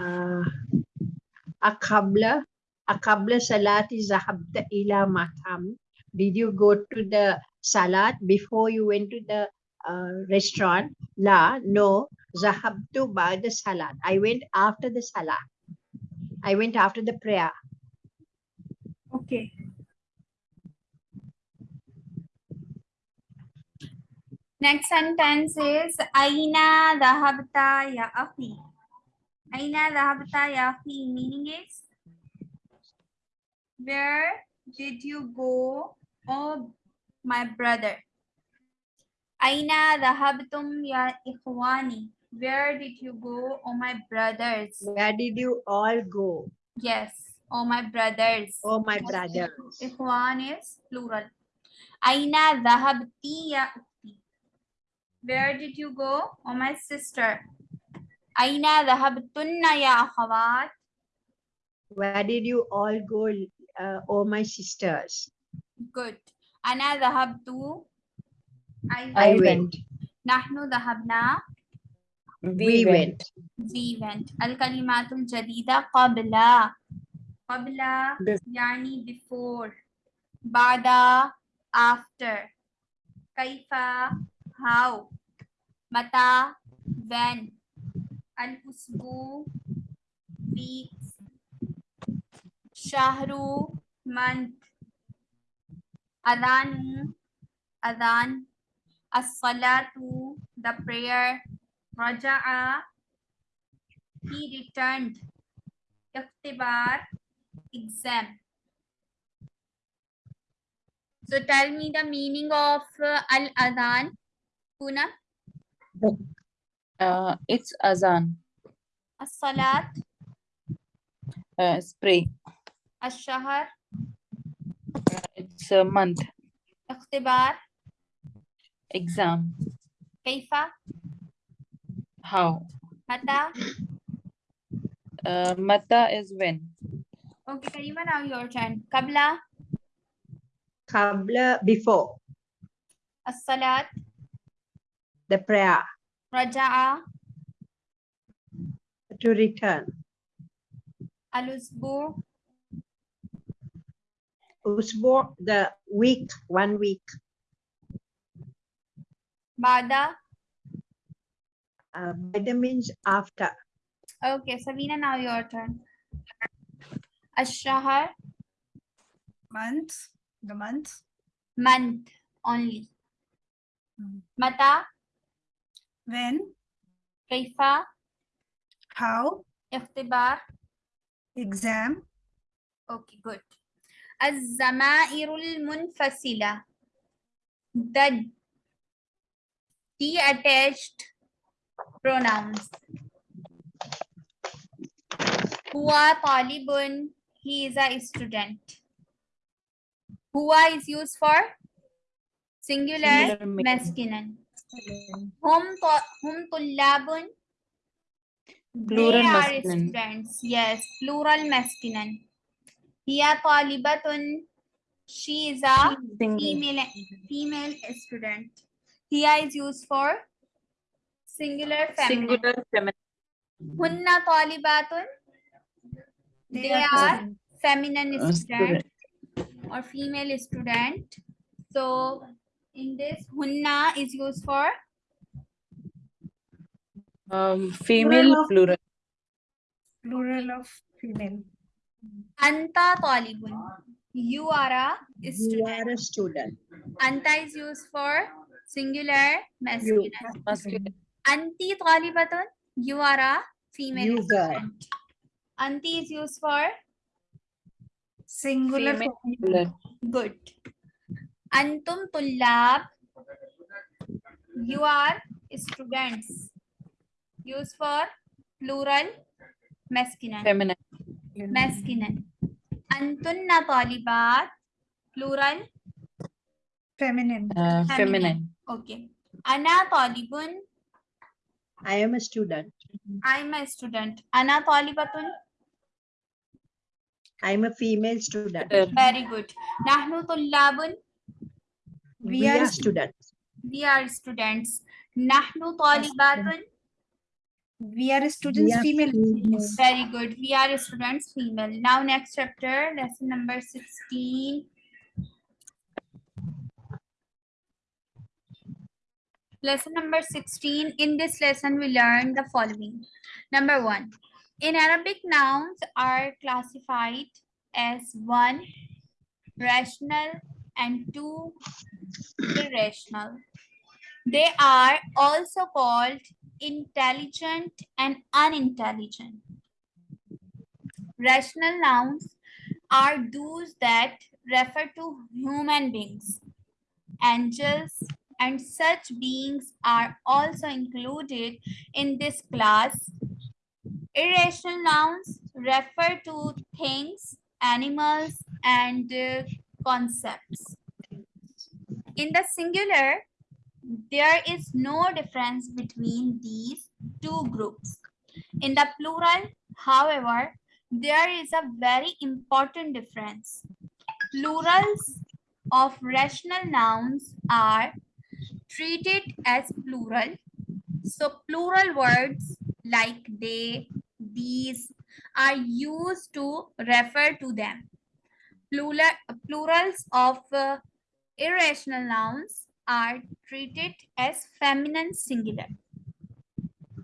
uh, Akabla, Akabla Salati Zahabta Ila Matam. Did you go to the Salat before you went to the uh, restaurant? La, no. Zahabtu by the Salat. I went after the Salat. I went after the prayer. Okay. Next sentence is Aina Dahabta Ya Afi. Aina dhahabta ya akhi meaning is where did you go oh my brother Aina dhahabtum ya ikhwani where did you go oh my brothers where did you all go yes oh my brothers oh my brothers Ikhwan is plural. Aina dhahabti ya. Where did you go? Oh, my sister. Aina dhahabtunna ya akhawat. where did you all go uh, oh my sisters Good. Ana dhahabtu. I, I went. went Nahnu dhahabna. we went We went. Al-kalimatul jadida qabla. Qabla Bef- yani before. Bada after. Kaifa how. Mata when. Al-usbu weeks. Shahru month. Adanu adhan. As-salatu the prayer. Raja'a he returned. Ikhtibar exam. So tell me the meaning of uh, al-adhan. Puna, Uh, it's azan. as-salat, Uh, spray. as-shahar, It's a month. ikhtibar, Exam. kaifa, How? mata. Uh, mata is when. Okay, Karima, now your turn. Qabla, qabla before as-salat, the prayer raja'a, to return al-usbu, usbu the week one week bada. uh, bada means after Okay, Sabina, now your turn. Ash-shahar, month, the month, month only. Hmm. Mata, when, kaifa, how, ikhtibar. exam, Okay, good. الزمائر المنفصلة the detached pronouns هو طالب he is a student هو is used for singular Singular ma- masculine Hum, hum tullabun. Plural masculine. Students. Yes, plural masculine. Hiya talibatun. She is a female, female student. Hiya is used for singular feminine. Singular feminine. Hunna talibatun. They, are feminine student or female student. So in this hunna is used for Um, female of- plural. plural of female. anta talibun you are a student you student are a student anta is used for singular masculine Masculine. Anti talibatun, you are a female You girl. student. Anti is used for Singular. Female feminine. good. Antum tullab, you are students. Used for plural masculine. Feminine. Masculine. Antunna talibat, plural Feminine. Uh, feminine. Okay. Ana talibun, i am a student I am a student. Ana talibatun, i am a female student Uh, very good. Nahnu tullabun, we, are, students we are students. Nahnu talibatun, We are students are female. female. Very good. We are students female. Now next chapter, lesson number 16. Lesson number 16. In this lesson, we learn the following. Number one, in Arabic, nouns are classified as one, rational, and two, irrational. They are also called intelligent and unintelligent. Rational nouns are those that refer to human beings. Angels and such beings are also included in this class. Irrational nouns refer to things, animals, and uh, concepts. In the singular, there is no difference between these two groups. In the plural, however, there is a very important difference. Plurals of rational nouns are treated as plural. So plural words like they, these are used to refer to them Plural, plurals of uh, irrational nouns are treated as feminine singular.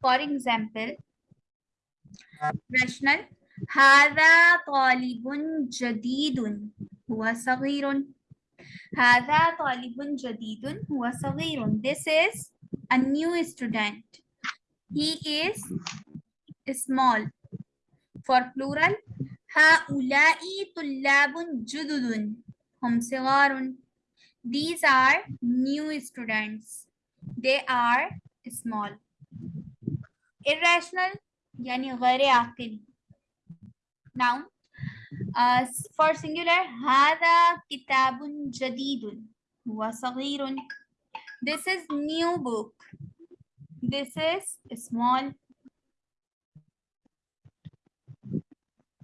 For example, rational هذا طالب جديد هو صغير هذا طالب جديد هو صغير This is a new student. He is small. For plural هؤلاء طلاب جدد هم صغار These are new students. They are small. Irrational yani غير عاقل. Now, uh, for singular, هذا كتاب جديد. هو صغير. This is new book. This is small.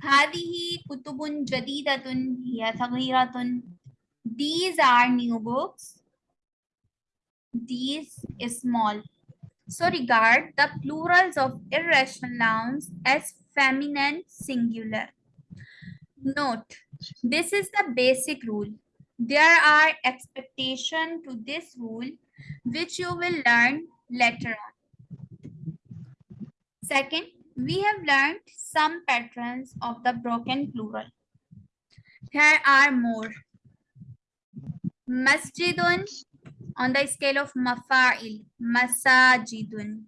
هذه كتب جديدة هي صغيرة. These are new books. These is small. So regard the plurals of irrational nouns as feminine singular. Note, this is the basic rule. There are expectation to this rule which you will learn later on. Second, we have learned some patterns of the broken plural. Here are more. Masjidun on the scale of mafa'il, masajidun.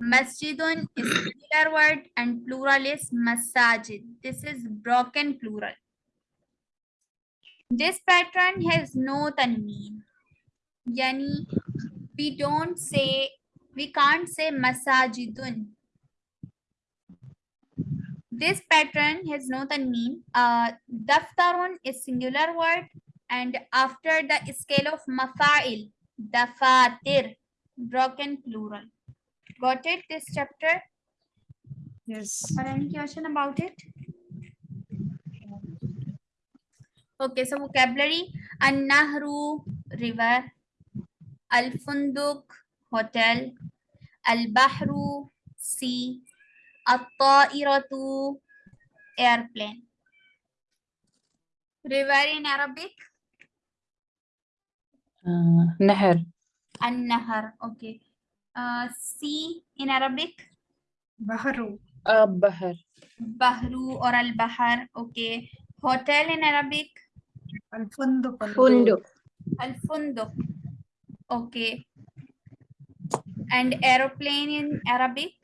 Masjidun is singular word and plural is masajid. This is broken plural. This pattern has no tanween. Yani, we don't say, we can't say masajidun. This pattern has no tanween. Uh, daftarun is singular word and after the scale of mafa'il, dafatir, broken plural. Got it, this chapter? Yes. Or any question about it? Okay, so vocabulary, An-Nahru, river, Al-Funduk, hotel, Al-Bahru, sea, at-ta'iratu airplane. River in Arabic? Uh, nahar. An-nahar, okay. Uh, sea in Arabic? Baharu. Uh, bahar. Bahru or al-bahar, okay. Hotel in Arabic? Al-funduq. Funduq. Al-funduq. Okay. And aeroplane in Arabic?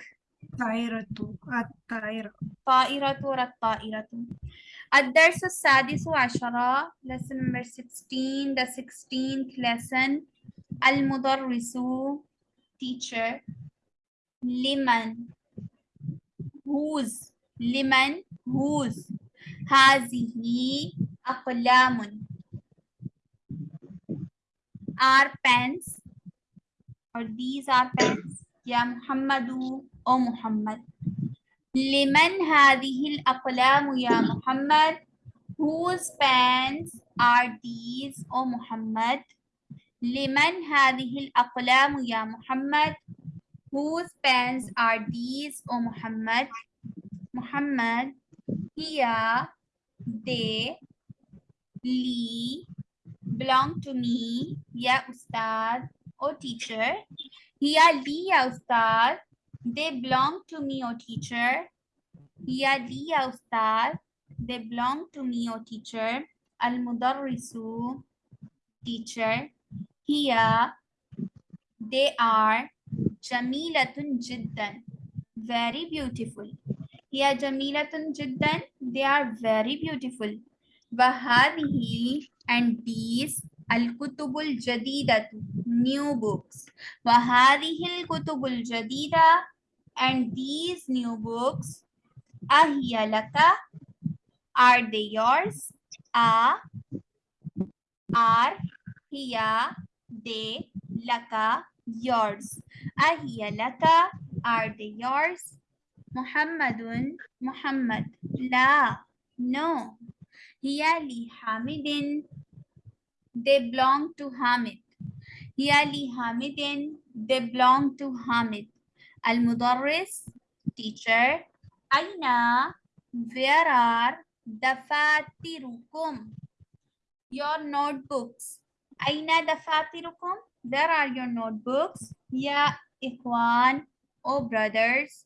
At-tairatu. At-tairatu. Ta'iratu at-tairatu. الدرس السادس ah, lesson number 16 the 16th lesson. المدرس teacher. Liman, whose Liman whose هذه أقلام are pens or these are pens يا محمد أو محمد. لمن هذه الأقلام يا محمد؟ Whose pens are these أو محمد؟ لمن هذه الأقلام يا محمد؟ Whose pens are these أو محمد؟ محمد هي they لي belong to me يا أستاذ أو teacher. Here, li, ya Ustad, they belong to me, O teacher. Here, li, ya Ustad, they belong to me, O teacher. Al Mudarrisu, teacher. Here, they are Jamilatun Jiddan, very beautiful. Here, Jamilatun Jiddan, they are very beautiful. Wahadihi and these Al-Kutubul Jadidatu, new books. Wahadihi Al-Kutubul Jadida and these new books. Ahiya laka, are they yours? A, are, hiya, they, laka, yours. Ahiya laka, are they yours? Muhammadun, Muhammad. La, no. Hiya li Hamidin, they belong to Hamid. Hiya li Hamidin, they belong to Hamid. Al Mudarris, teacher. Aina, where are dafatirukum? Your notebooks. Aina dafatirukum? Where are your notebooks? Ya ikhwan, oh brothers.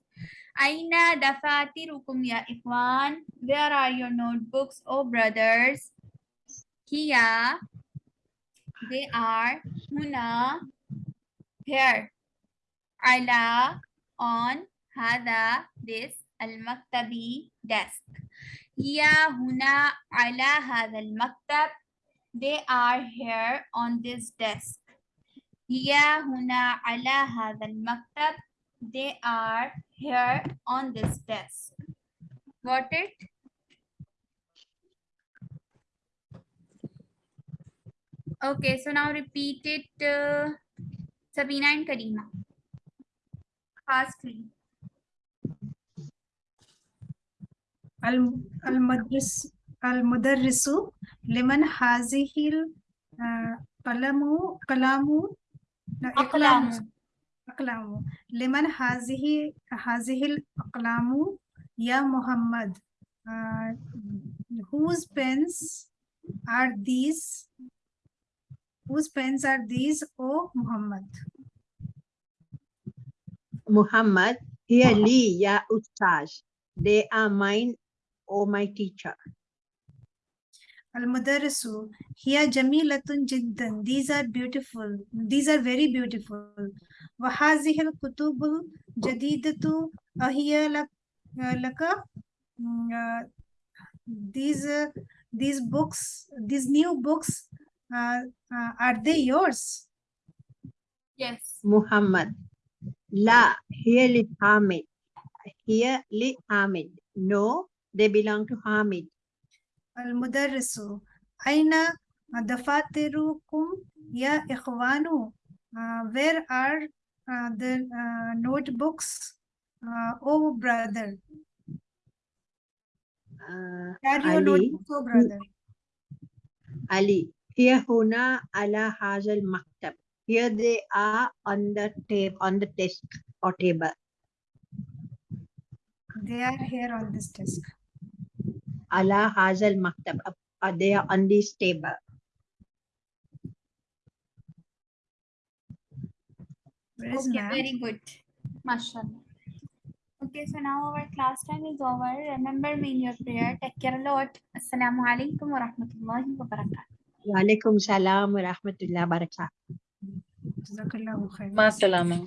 Aina dafatirukum ya ikhwan? Where are your notebooks, oh brothers? Here, they are huna, here. Ala, on, hada, this, al-maktabi, desk. Hiya huna ala hada al-maktab. They are here on this desk. Hiya huna ala hada al-maktab. They are here on this desk. Got it? Okay, so now repeat it, uh, Sabina and Karima. Fastly. Al-Mudarrisu al al liman hazihil uh, kalamu kalamu aklamu aklamu liman hazihi hazihil aklamu ya Muhammad uh, whose pens are these Whose pens are these, O Muhammad? Muhammad, here li ya ustaz. They are mine, O my teacher. Al-Mudarrisu, hiya jamilatun jiddan. These are beautiful. These are very beautiful. Wa al-kutubul jadidatu ahiya uh, laka. Mm, uh, these, uh, these books, these new books uh, uh, are they yours? Yes. Muhammad. La, here is Hamid. Here li Hamid. No, they belong to Hamid. Al-Mudarrisu. Aina uh, dafatirukum ya ikhwanu. Uh, where are uh, the oh, notebooks? oh, brother. Carry your brother. Ali, here huna ala hazal maktab. Here they are on the tape on the desk or table. they are here on this desk Ala hazal maktab. Up- uh, they are on this table. Okay, very good. MashaAllah. Okay, so now our class time is over. Remember me in your prayer. Take care a lot. Assalamu alaikum wa rahmatullahi wa barakatuh. وعليكم السلام ورحمة الله وبركاته. جزاك الله خير. مع السلامة.